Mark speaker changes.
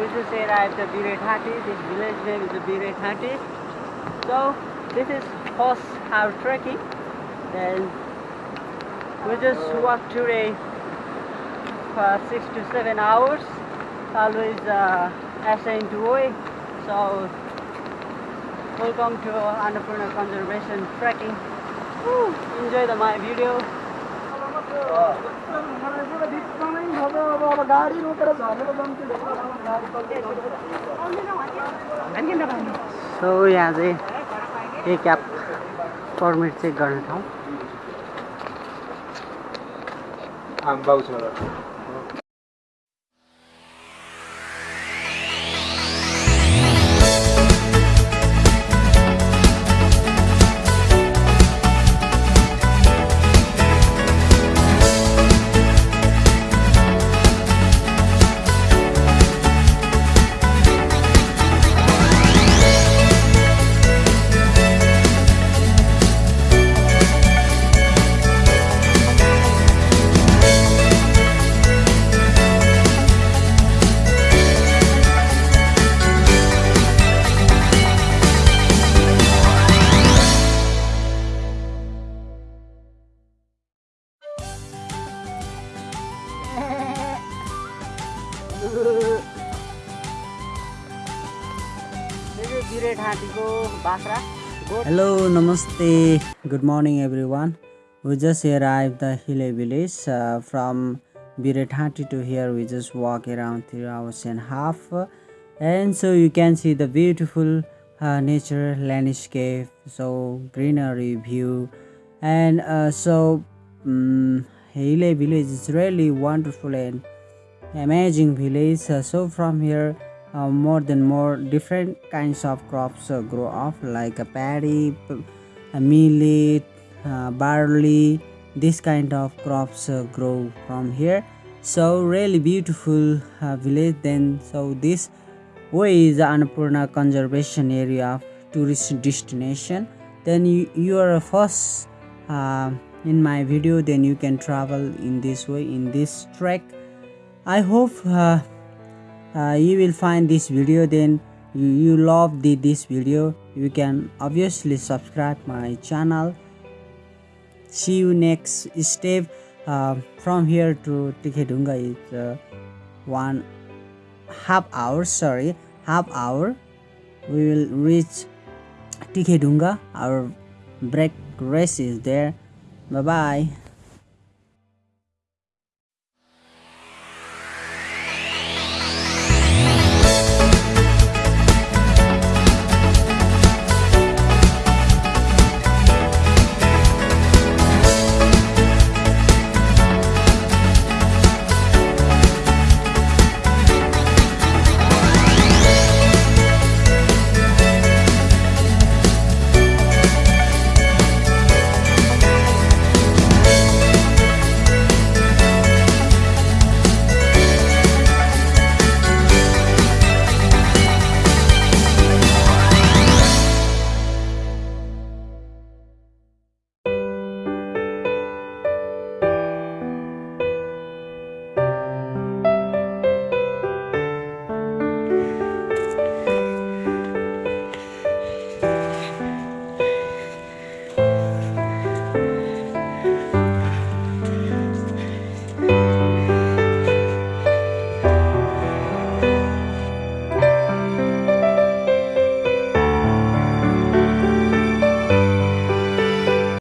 Speaker 1: we just arrived at Birethanti. This village name is Birethanti. So this is horse our trekking. Then we just walk today for six to seven hours. Always uh, assigned to way. So welcome to Annapurna Conservation Trekking. Woo, enjoy the my video. सो यहाँ चाहिँ एक cab permit check गर्ने ठाउँ?
Speaker 2: छोरा
Speaker 3: Hello, namaste. Good morning, everyone. We just arrived the Hile village uh, from Birethanti to here. We just walk around three hours and a half, and so you can see the beautiful uh, nature landscape, so greenery view, and uh, so um, Hile village is really wonderful and amazing village. Uh, so from here uh, more than more different kinds of crops uh, grow up like a paddy millet uh, barley this kind of crops uh, grow from here. So really beautiful uh, village then. So this way is annapurna conservation area of tourist destination. Then you, you are first in my video then you can travel in this way in this trek i hope uh, uh, you will find this video then. You, you love the, this video. You can obviously subscribe my channel. See you next step uh, from here to Tikhedunga is uh, one half hour sorry half hour. We will reach Tikhedunga our break race is there. Bye bye